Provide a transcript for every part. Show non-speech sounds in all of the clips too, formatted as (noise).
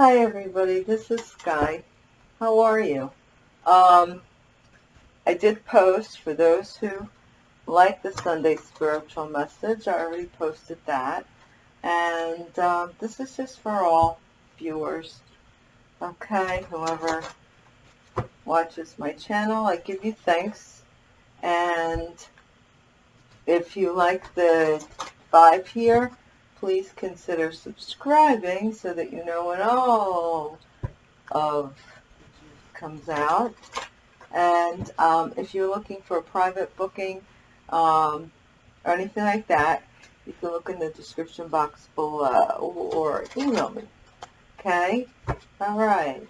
Hi everybody, this is Sky. How are you? Um, I did post for those who like the Sunday spiritual message. I already posted that. And um, this is just for all viewers. Okay, whoever watches my channel, I give you thanks. And if you like the vibe here, please consider subscribing so that you know when all of comes out. And um, if you're looking for a private booking um, or anything like that, you can look in the description box below or email me. Okay? All right.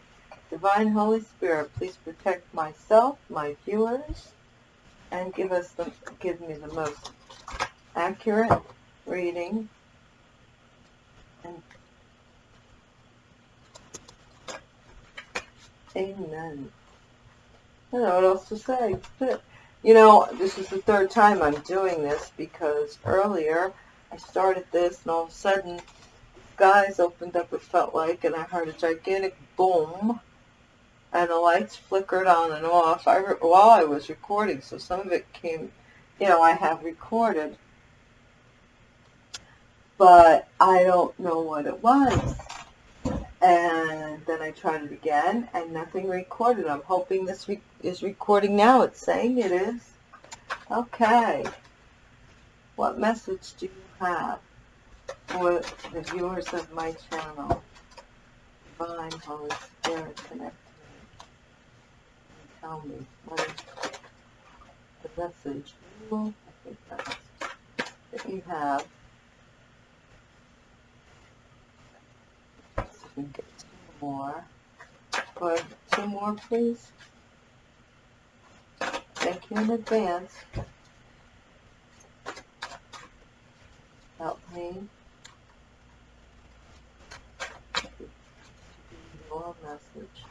Divine Holy Spirit, please protect myself, my viewers, and give us the, give me the most accurate reading Amen. I don't know what else to say. But You know, this is the third time I'm doing this because earlier I started this and all of a sudden skies opened up it felt like and I heard a gigantic boom and the lights flickered on and off I while I was recording so some of it came you know I have recorded but I don't know what it was and then I tried it again and nothing recorded. I'm hoping this re is recording now. It's saying it is. Okay. What message do you have for the viewers of my channel? Divine Holy Spirit, connect me. Tell me what is the message I think that's that you have can get two more. Go two more, please. Thank you in advance. Help me. Your message.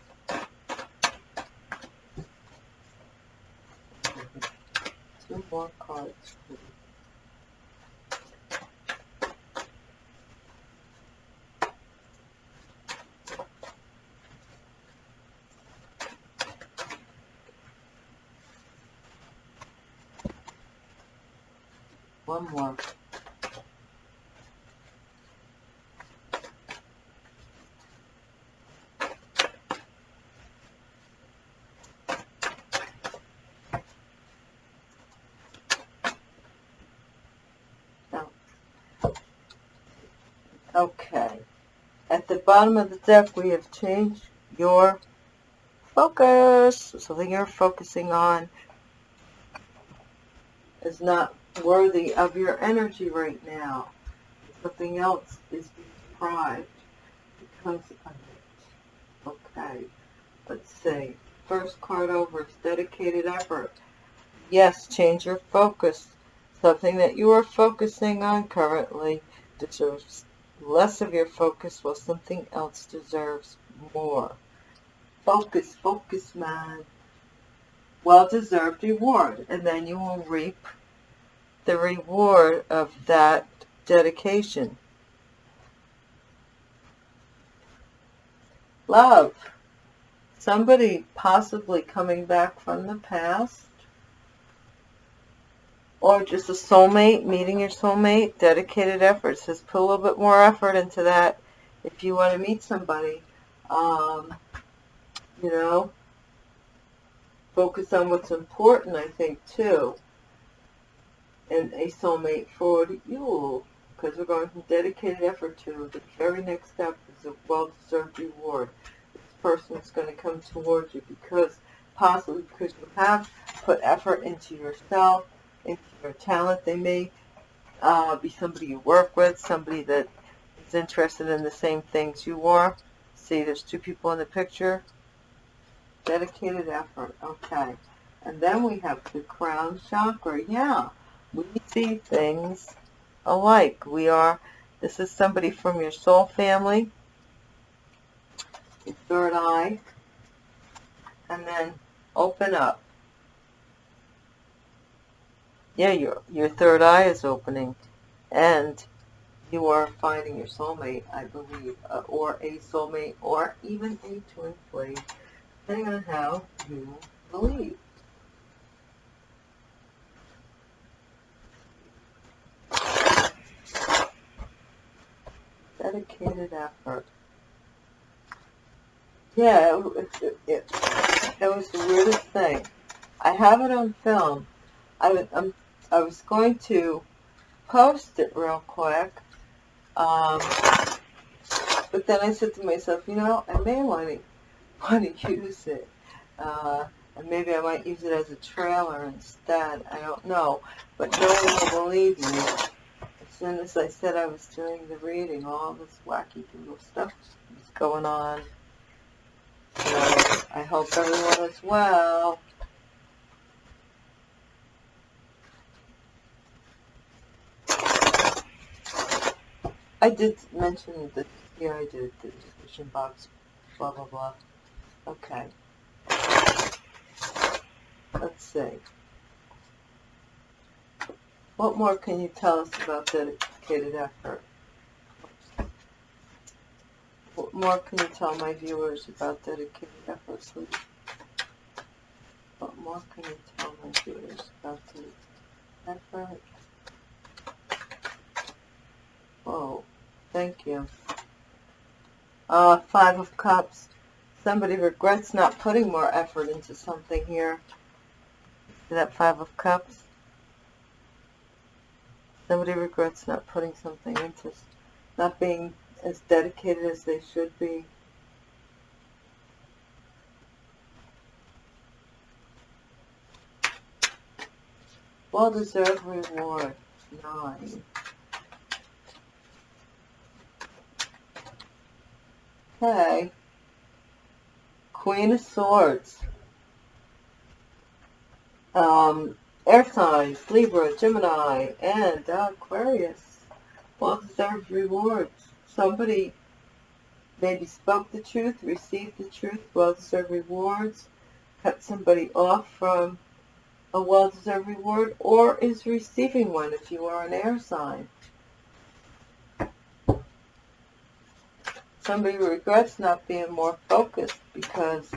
Two more cards, please. One more. Oh. Okay. At the bottom of the deck, we have changed your focus. Something you're focusing on is not worthy of your energy right now. Something else is deprived because of it. Okay, let's see. First card over is dedicated effort. Yes, change your focus. Something that you are focusing on currently deserves less of your focus while something else deserves more. Focus, focus, man. Well-deserved reward. And then you will reap the reward of that dedication. Love. Somebody possibly coming back from the past. Or just a soulmate, meeting your soulmate, dedicated effort. says put a little bit more effort into that if you want to meet somebody. Um, you know, focus on what's important, I think, too and a soulmate for you because we're going from dedicated effort to the very next step is a well-deserved reward. This person is going to come towards you because possibly because you have put effort into yourself, into your talent. They may uh, be somebody you work with, somebody that is interested in the same things you are. See, there's two people in the picture. Dedicated effort. Okay. And then we have the crown chakra. Yeah we see things alike. We are, this is somebody from your soul family, your third eye, and then open up. Yeah, your, your third eye is opening, and you are finding your soulmate, I believe, uh, or a soulmate, or even a twin flame, depending on how you believe. Dedicated effort. Yeah, it, it, it, it was the weirdest thing. I have it on film. I, I'm, I was going to post it real quick, um, but then I said to myself, you know, I may want to want to use it, uh, and maybe I might use it as a trailer instead. I don't know, but no one will believe me. Soon as I said I was doing the reading, all this wacky doodle stuff was going on. So I hope everyone is well. I did mention that, yeah, I did, the description box, blah, blah, blah. Okay. Let's see. What more can you tell us about dedicated effort? What more can you tell my viewers about dedicated effort, please? What more can you tell my viewers about dedicated effort? Oh, thank you. Uh, Five of Cups. Somebody regrets not putting more effort into something here. See that Five of Cups? Somebody regrets not putting something into, not being as dedicated as they should be. Well-deserved reward. Nine. Okay. Queen of Swords. Um, air signs, Libra, Gemini, and Aquarius. Well-deserved rewards. Somebody maybe spoke the truth, received the truth, well-deserved rewards, cut somebody off from a well-deserved reward, or is receiving one if you are an air sign. somebody regrets not being more focused because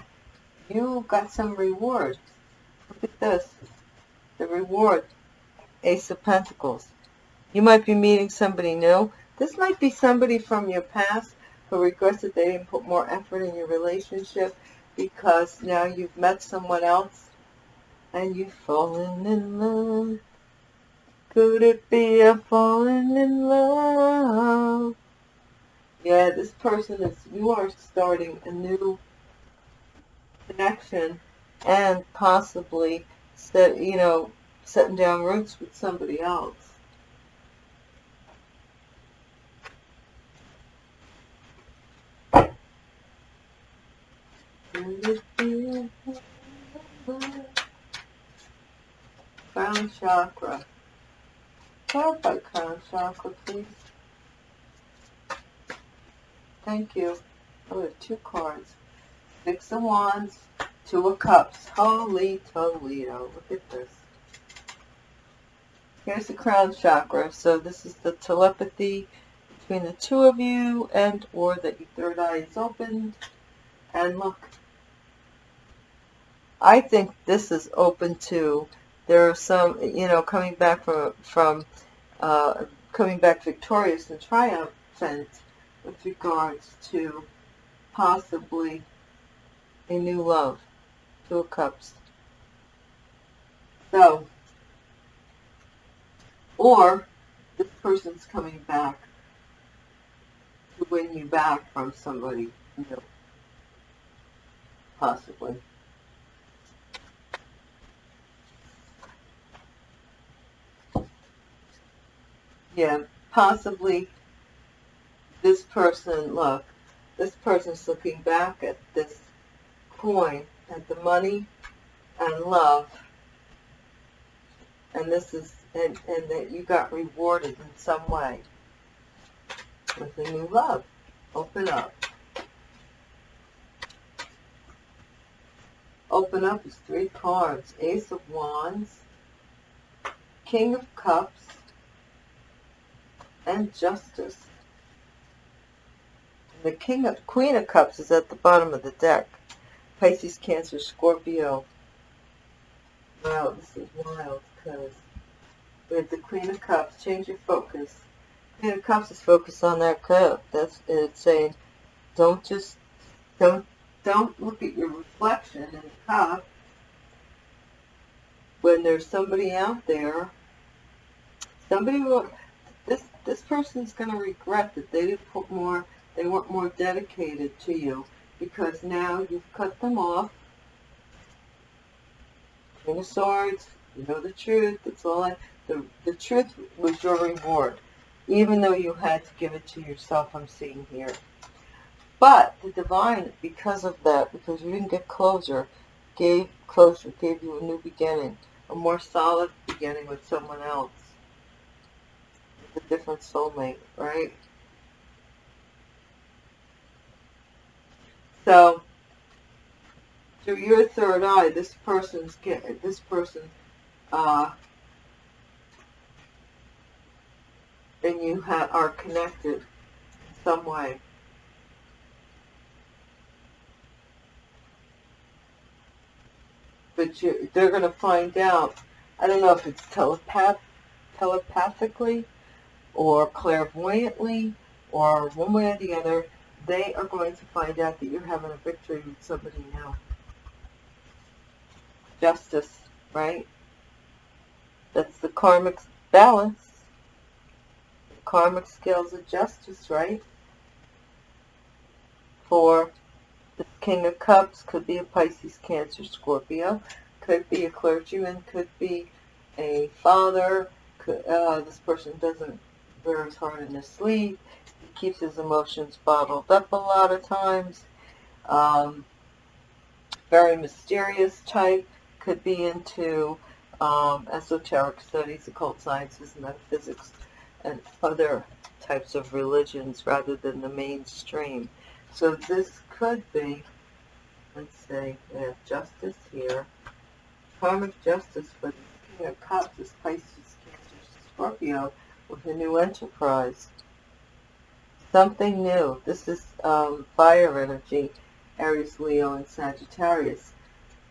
you got some reward. Look at this. The reward. Ace of Pentacles. You might be meeting somebody new. This might be somebody from your past who regrets that they didn't put more effort in your relationship because now you've met someone else and you've fallen in love. Could it be a falling in love? yeah, this person is, you are starting a new connection and possibly, set, you know, setting down roots with somebody else. Crown chakra. Clarify crown chakra, please. Thank you. Oh, two cards. Six of Wands, Two of Cups. Holy Toledo. Look at this. Here's the crown chakra. So this is the telepathy between the two of you and or that your third eye is opened. And look. I think this is open to, there are some, you know, coming back from, from uh, coming back victorious and triumphant with regards to possibly a new love. Two Cups. So, or this person's coming back to win you back from somebody new. Possibly. Yeah, possibly this person, look, this person's looking back at this coin, the money and love, and this is, and, and that you got rewarded in some way with a new love. Open up. Open up is three cards. Ace of Wands, King of Cups, and Justice. The King of Queen of Cups is at the bottom of the deck. Pisces, Cancer, Scorpio. Wow, this is wild because have the Queen of Cups. Change your focus. Queen of Cups is focused on that cup. That's it's saying, don't just don't don't look at your reflection in the cup when there's somebody out there. Somebody will. This this person's going to regret that they didn't put more. They weren't more dedicated to you because now you've cut them off. King of Swords, you know the truth. It's all I, the the truth was your reward, even though you had to give it to yourself. I'm seeing here, but the divine, because of that, because you didn't get closer, gave closure, gave you a new beginning, a more solid beginning with someone else, a different soulmate, right? So through your third eye, this person's this person, uh, and you are connected in some way. But you, they're going to find out. I don't know if it's telepath, telepathically, or clairvoyantly, or one way or the other. They are going to find out that you're having a victory with somebody now justice, right? That's the karmic balance. The karmic scales of justice, right? For the King of Cups could be a Pisces, Cancer, Scorpio. Could be a clergyman. Could be a father. Could, uh, this person doesn't wear hard in his sleeve. He keeps his emotions bottled up a lot of times. Um, very mysterious type could be into um, esoteric studies, occult sciences, metaphysics, and other types of religions rather than the mainstream. So this could be, let's say, we have justice here. Karmic justice for the King of Cups is Pisces, Cancer, Scorpio with a new enterprise. Something new. This is um, fire energy, Aries, Leo, and Sagittarius.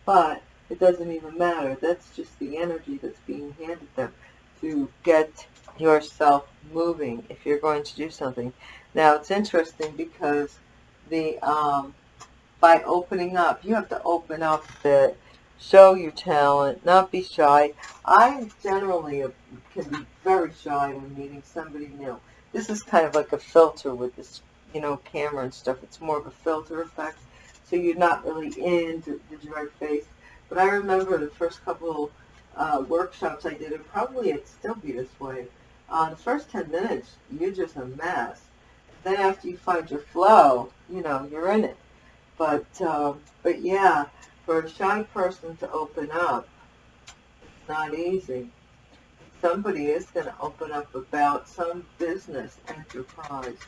But it doesn't even matter. That's just the energy that's being handed them to get yourself moving if you're going to do something. Now, it's interesting because the um, by opening up, you have to open up the show your talent, not be shy. I generally can be very shy when meeting somebody new. This is kind of like a filter with this, you know, camera and stuff. It's more of a filter effect. So you're not really in the, direct face. But I remember the first couple uh, workshops I did, and probably it'd still be this way. Uh, the first 10 minutes, you're just a mess. Then after you find your flow, you know, you're in it. But, um, but yeah, for a shy person to open up, it's not easy. Somebody is going to open up about some business enterprise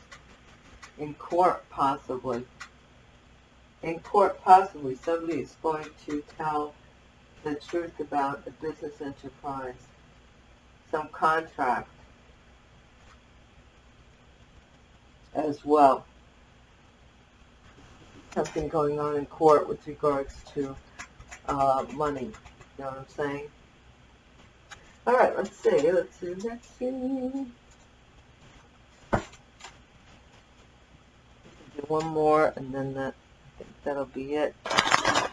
in court, possibly in court possibly somebody is going to tell the truth about a business enterprise, some contract as well. Something going on in court with regards to uh, money. You know what I'm saying? All right, let's see. Let's see. Let's see. Do one more, and then that think that'll be it.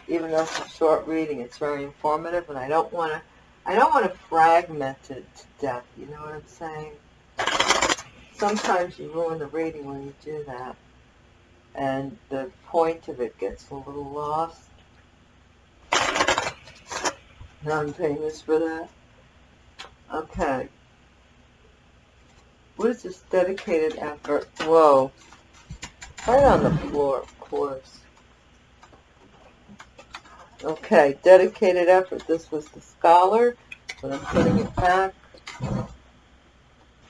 Even though it's a short reading, it's very informative, and I don't want to, I don't want to fragment it to death. You know what I'm saying? Sometimes you ruin the reading when you do that, and the point of it gets a little lost. And I'm famous for that. Okay. What is this dedicated effort? Whoa. Right on the floor, of course. Okay, dedicated effort. This was the scholar, but I'm putting it back.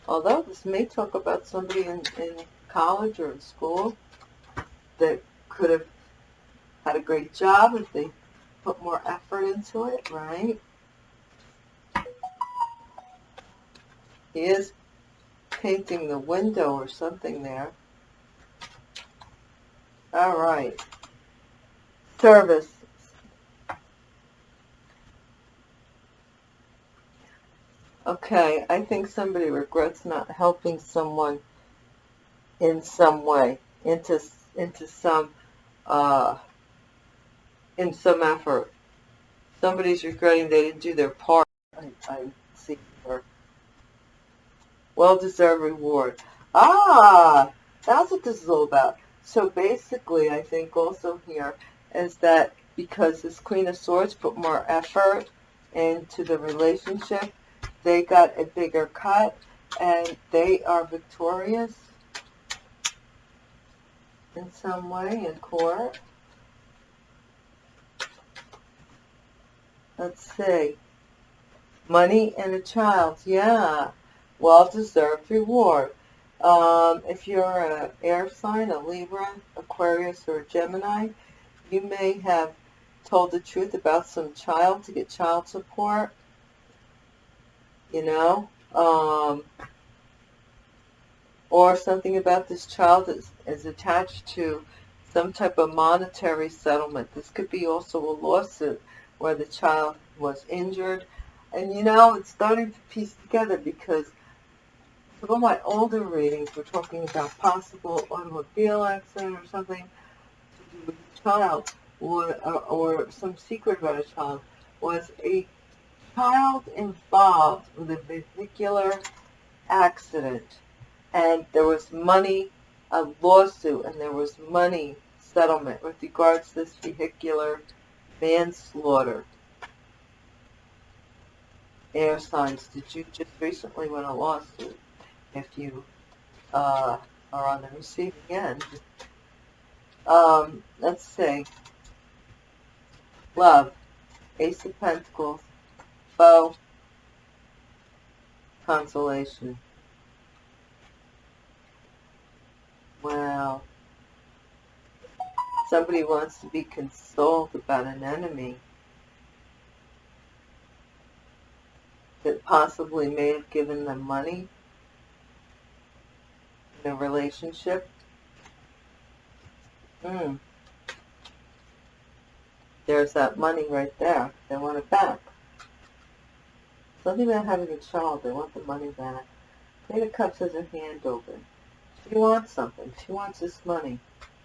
Although this may talk about somebody in, in college or in school that could have had a great job if they put more effort into it, right? He is painting the window or something there. All right. Service. Okay, I think somebody regrets not helping someone in some way, into into some uh, in some effort. Somebody's regretting they didn't do their part. I, I see her. Well-deserved reward. Ah, that's what this is all about. So basically, I think also here is that because this Queen of Swords put more effort into the relationship, they got a bigger cut and they are victorious in some way in court. Let's see. Money and a child. Yeah. Well-deserved reward. Um, if you're an air sign, a Libra, Aquarius, or a Gemini, you may have told the truth about some child to get child support. You know? Um, or something about this child is, is attached to some type of monetary settlement. This could be also a lawsuit where the child was injured. And you know, it's starting to piece together because some of my older readings were talking about possible automobile accident or something to do with a child or, or, or some secret about a child. Was a child involved with a vehicular accident and there was money, a lawsuit, and there was money settlement with regards to this vehicular manslaughter. Air signs, did you just recently win a lawsuit? If you uh, are on the receiving end. Um, let's see. Love, Ace of Pentacles, Foe, Consolation. Wow. Somebody wants to be consoled about an enemy that possibly may have given them money a relationship. Hmm. There's that money right there. They want it back. Something about having a child. They want the money back. Queen of Cups has her hand open. She wants something. She wants this money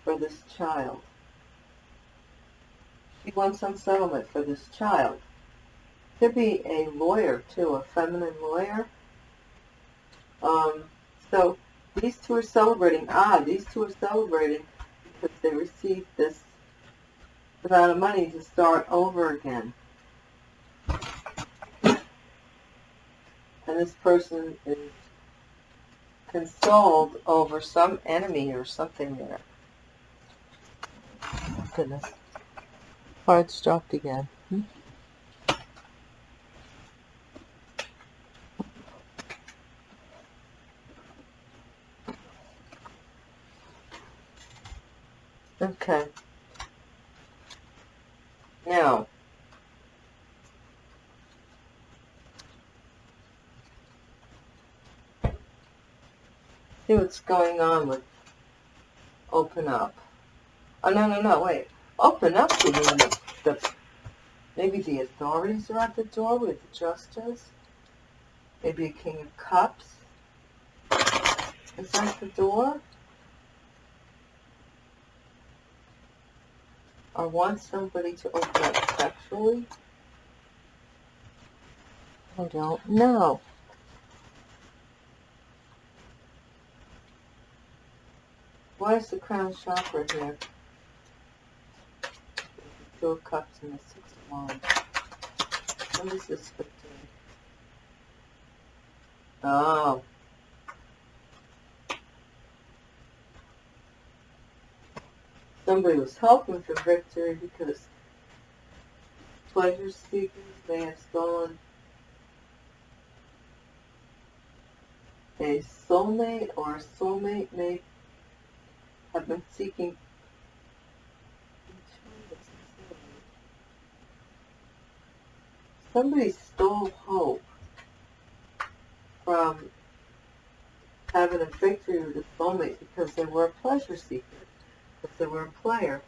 for this child. She wants some settlement for this child. Could be a lawyer, too, a feminine lawyer. Um, so these two are celebrating. Ah, these two are celebrating because they received this amount of money to start over again. And this person is consoled over some enemy or something there. Goodness. Cards dropped again. Hmm? Okay. Now, see what's going on with open up. Oh, no, no, no, wait. Open up to the, the maybe the authorities are at the door with the justice. Maybe a king of cups is at the door. Or want somebody to open up sexually. I don't know. The crown chakra here? Two of cups and the six of wands. What is this 15? Oh. Somebody was helping for victory because pleasure seekers may have stolen a soulmate or a soulmate may have been seeking somebody stole hope from having a victory with a soulmate because they were a pleasure seeker, because they were a player.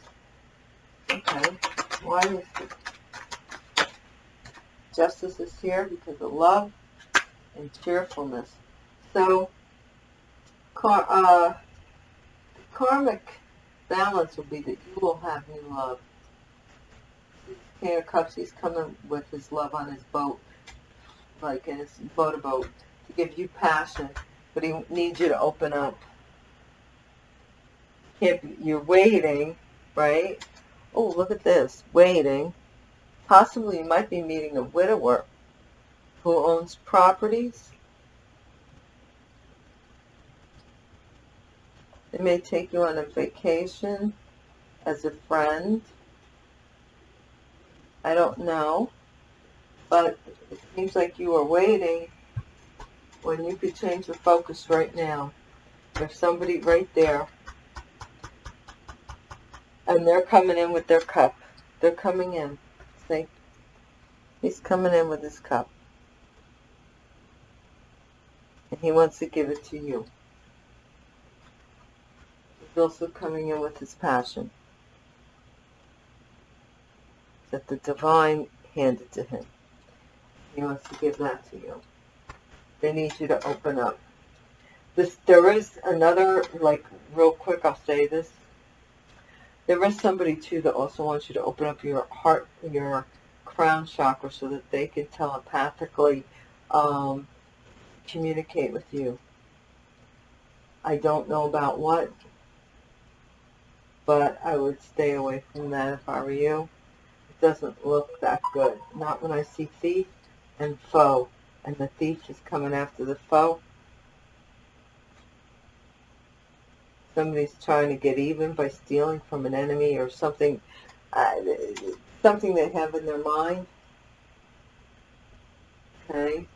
Okay, why is it? Justice is here because of love and cheerfulness. So, uh, karmic balance will be that you will have new love. King of Cups, he's coming with his love on his boat, like in his motorboat, to give you passion, but he needs you to open up. Be, you're waiting, right? Oh, look at this, waiting. Possibly you might be meeting a widower who owns properties. They may take you on a vacation as a friend. I don't know. But it seems like you are waiting when you could change the focus right now. There's somebody right there. And they're coming in with their cup. They're coming in. See? He's coming in with his cup. And he wants to give it to you. Also coming in with his passion. That the divine handed to him. He wants to give that to you. They need you to open up. This, there is another, like, real quick, I'll say this. There is somebody, too, that also wants you to open up your heart, your crown chakra, so that they can telepathically um, communicate with you. I don't know about what, but I would stay away from that if I were you. It doesn't look that good. Not when I see thief and foe, and the thief is coming after the foe. Somebody's trying to get even by stealing from an enemy or something, uh, something they have in their mind. Okay?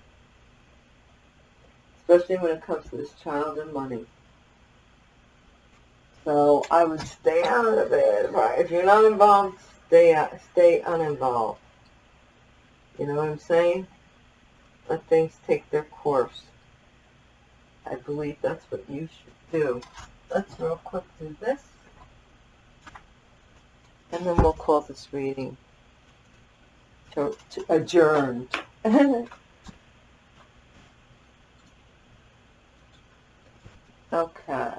Especially when it comes to this child and money. So I would stay out of it. Right? If you're not involved, stay out, stay uninvolved. You know what I'm saying? Let things take their course. I believe that's what you should do. Let's real quick do this. And then we'll call this reading to, to adjourned. (laughs) okay.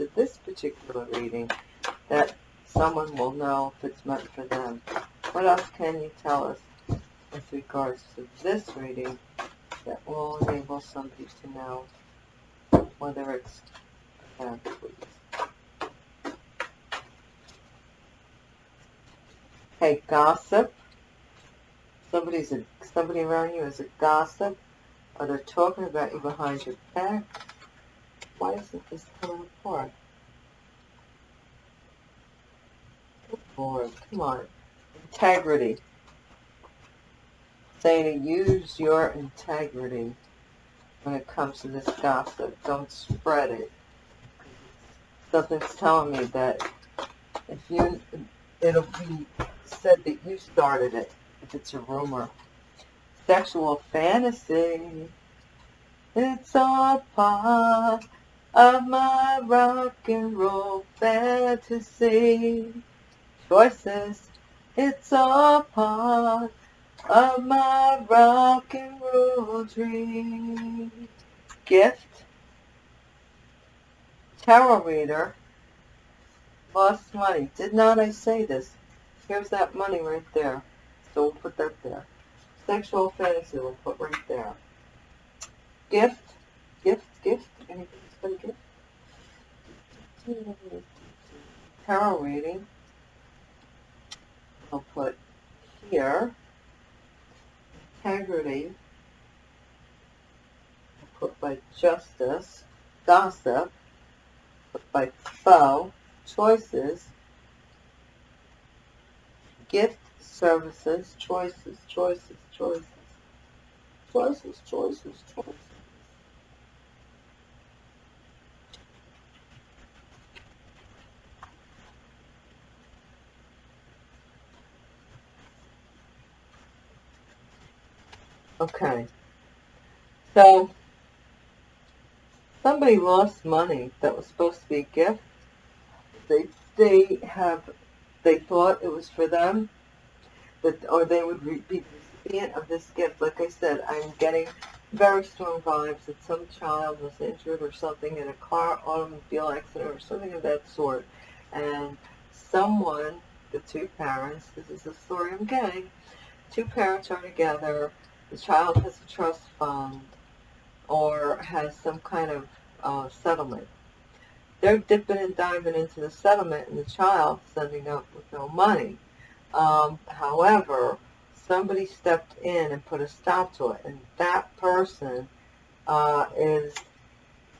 To this particular reading that someone will know if it's meant for them. What else can you tell us with regards to this reading that will enable somebody to know whether it's for them, please? Okay, gossip. Somebody's a, somebody around you is a gossip, or they're talking about you behind your back. Why isn't this coming apart? Good Lord, come on integrity. Saying to use your integrity when it comes to this gossip. Don't spread it. Something's telling me that if you, it'll be said that you started it, if it's a rumor. Sexual fantasy. It's all part of my rock and roll fantasy. Choices it's all part of my rock and roll dream. Gift. Tarot reader. Lost money. Did not I say this? Here's that money right there. So we'll put that there. Sexual fantasy we'll put right there. Gift. Gift. Gift. Anything's been gift? Tarot reading. I'll put here integrity. I'll put by justice, gossip, put by foe, choices, gift, services, choices, choices, choices, choices, choices, choices. Okay. So, somebody lost money that was supposed to be a gift. They they have they thought it was for them, that or they would be the recipient of this gift. Like I said, I'm getting very strong vibes that some child was injured or something in a car automobile accident or something of that sort, and someone, the two parents, this is the story I'm getting, two parents are together, the child has a trust fund or has some kind of uh, settlement. They're dipping and diving into the settlement and the child sending up with no money. Um, however, somebody stepped in and put a stop to it, and that person uh, is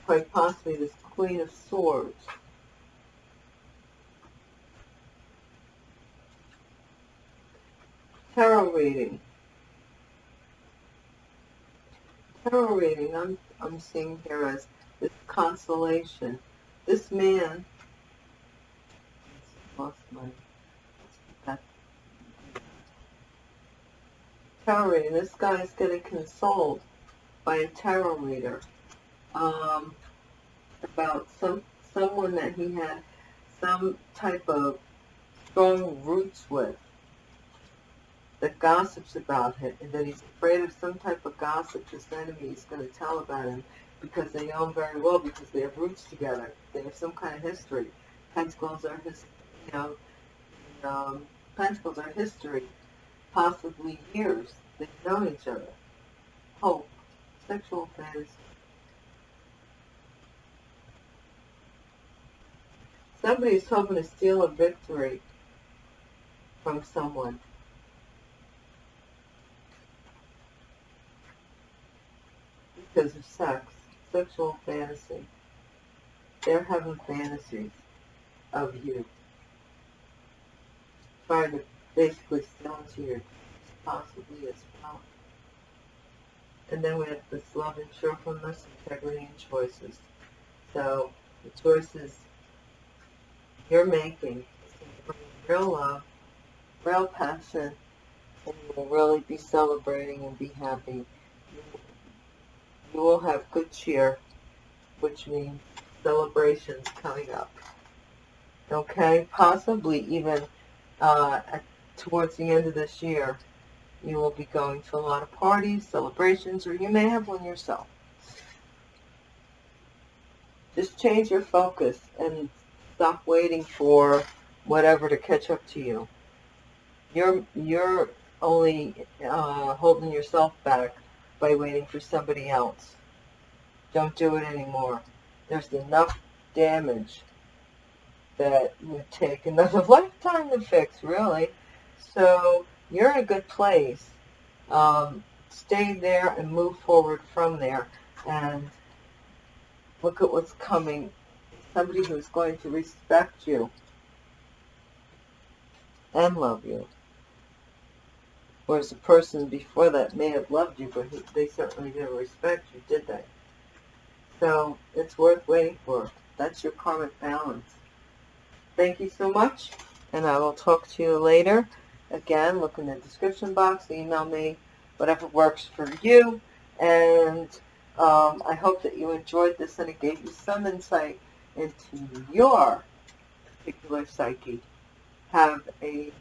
quite possibly this Queen of Swords. Tarot reading. Tarot reading, I'm, I'm seeing here as this consolation. This man lost my that tarot reading. This guy is getting consoled by a tarot reader um, about some someone that he had some type of strong roots with that gossips about him and that he's afraid of some type of gossip his enemy is going to tell about him because they know him very well because they have roots together. They have some kind of history. Pentacles are his, you know, um, Pentacles are history, possibly years. They've known each other. Hope, sexual fantasy. Somebody's hoping to steal a victory from someone. Because of sex, sexual fantasy. They're having fantasies of you. Trying to basically steal into your possibly as well. And then we have this love and cheerfulness, integrity, and choices. So the choices you're making real love, real passion, and you will really be celebrating and be happy you will have good cheer, which means celebrations coming up. Okay, possibly even uh, at, towards the end of this year, you will be going to a lot of parties, celebrations, or you may have one yourself. Just change your focus and stop waiting for whatever to catch up to you. You're you're only uh, holding yourself back by waiting for somebody else. Don't do it anymore. There's enough damage that would take another (laughs) lifetime to fix, really. So you're in a good place. Um, stay there and move forward from there. And look at what's coming. Somebody who's going to respect you and love you. Whereas the person before that may have loved you, but they certainly didn't respect you, did they? So it's worth waiting for. That's your karmic balance. Thank you so much, and I will talk to you later. Again, look in the description box, email me, whatever works for you. And um, I hope that you enjoyed this and it gave you some insight into your particular psyche. Have a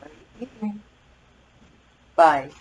great evening. Bye.